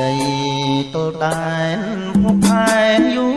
ដីទល់តែហុកផែយូរ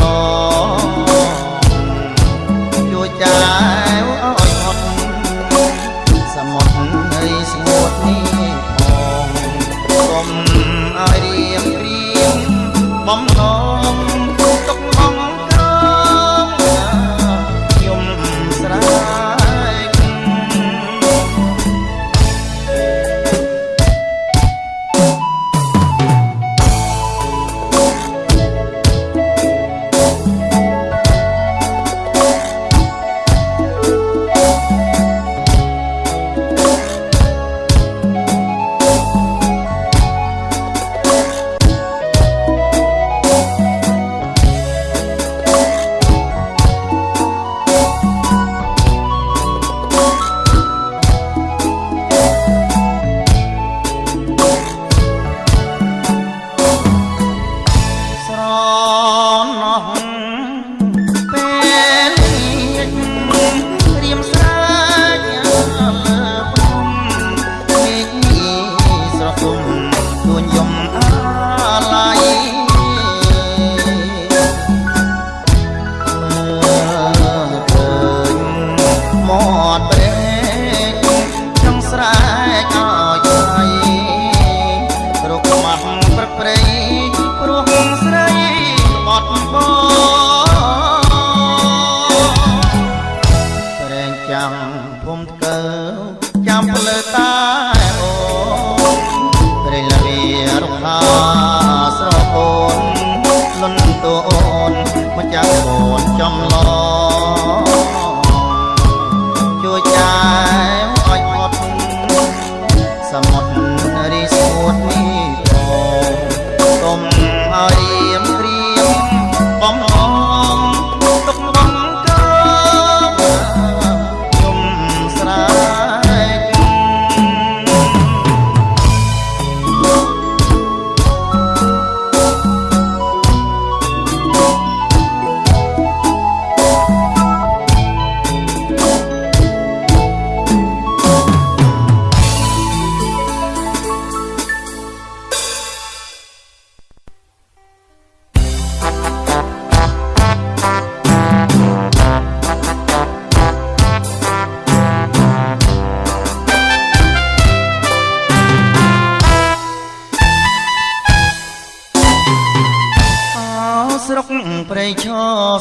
Oh.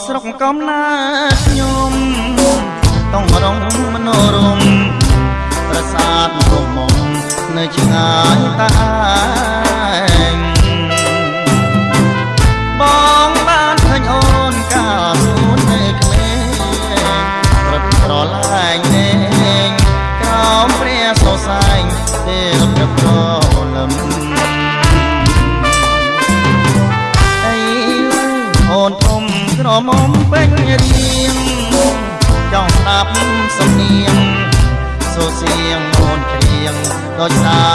ស្រុកកំណើតខ្ញុំ ต้องร้องมโนรม 老吉啦。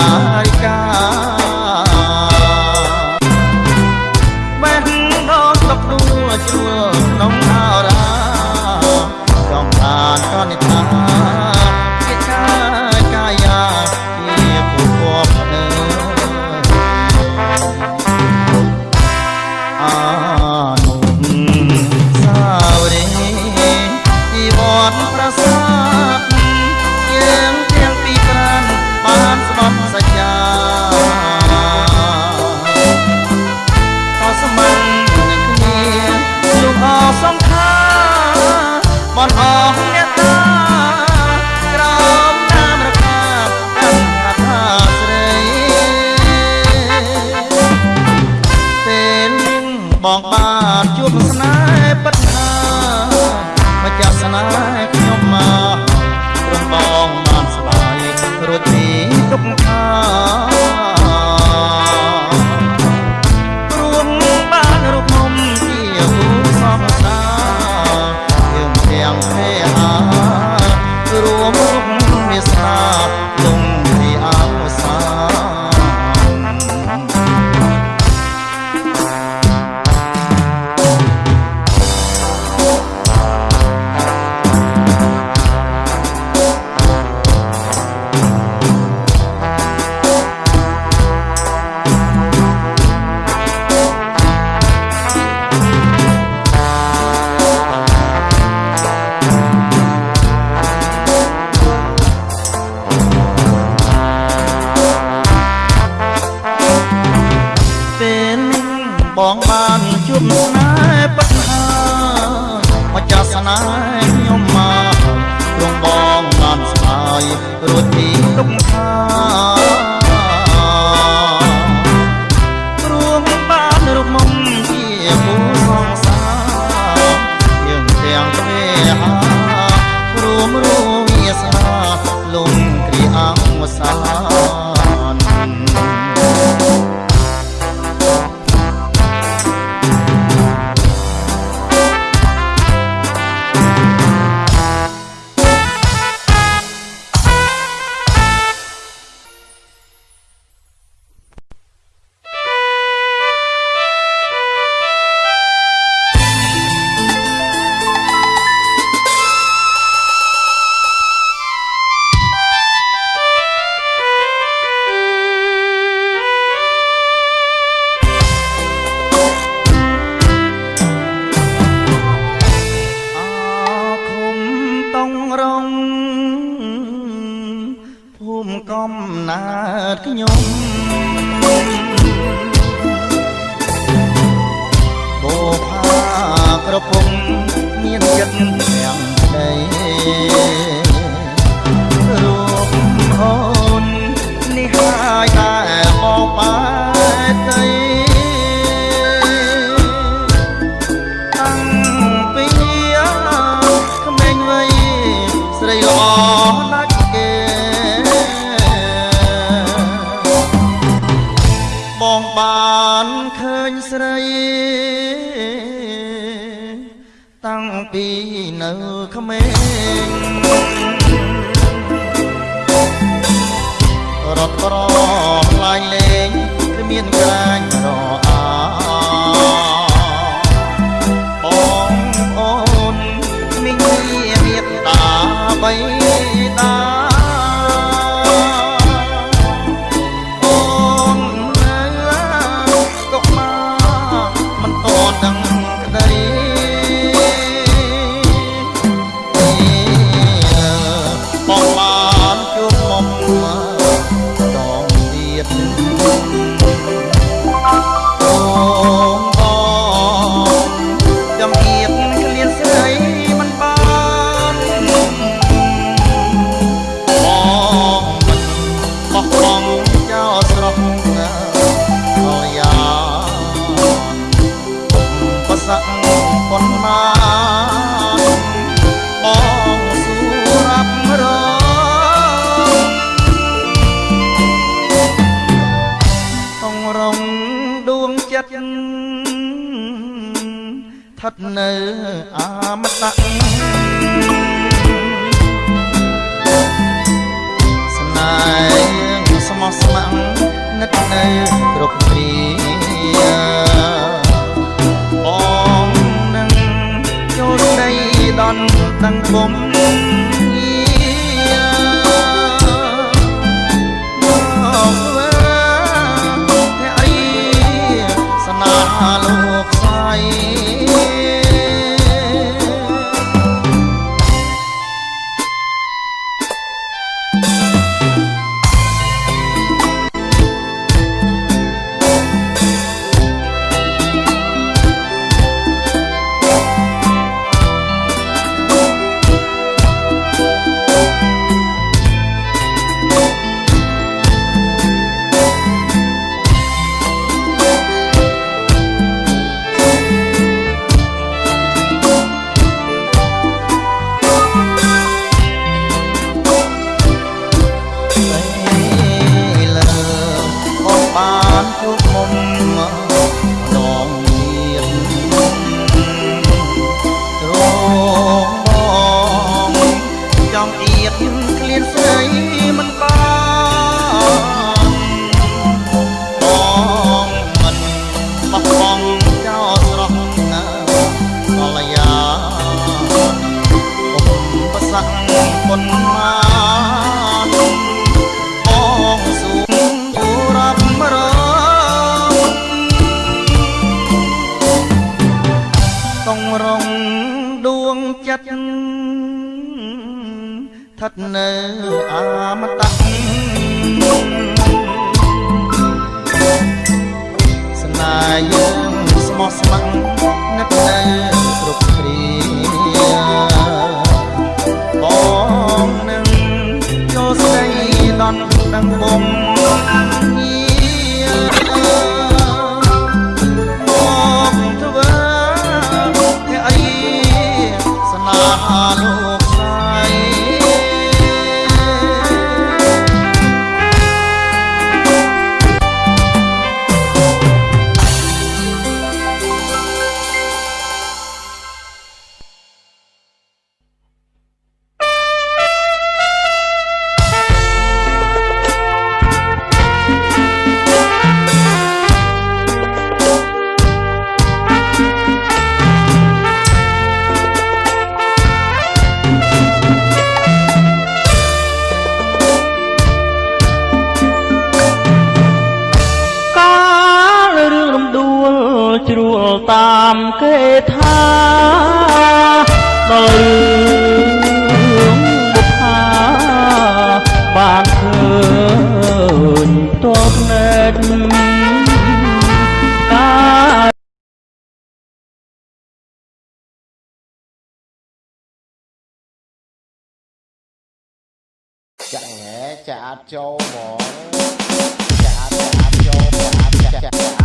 um 啊 នៅអមតៈ អមតៈស្នាយើងស្មោះស្ម័គ្រនឹកតែគ្រប់គ្រាបងនឹងចូលស្ដីដល់ដឹងបង tam kê tha đời một tha bàn thương tốt nên ca chạy nghe, chả châu bỏ. Chả chả châu chả chả.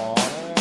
Aww.